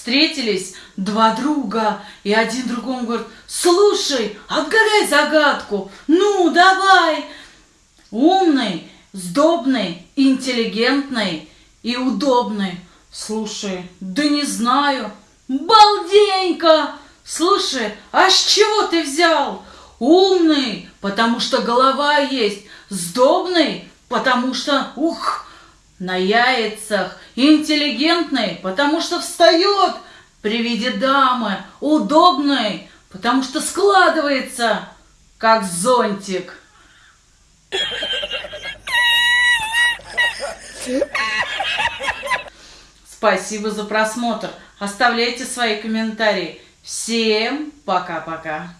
Встретились два друга, и один другому говорит, слушай, отгадай загадку, ну, давай. Умный, сдобный, интеллигентный и удобный. Слушай, да не знаю. Балденька! Слушай, а с чего ты взял? Умный, потому что голова есть. Сдобный, потому что, ух, на яйцах. Интеллигентный, потому что встает при виде дамы. Удобный, потому что складывается, как зонтик. Спасибо за просмотр. Оставляйте свои комментарии. Всем пока-пока.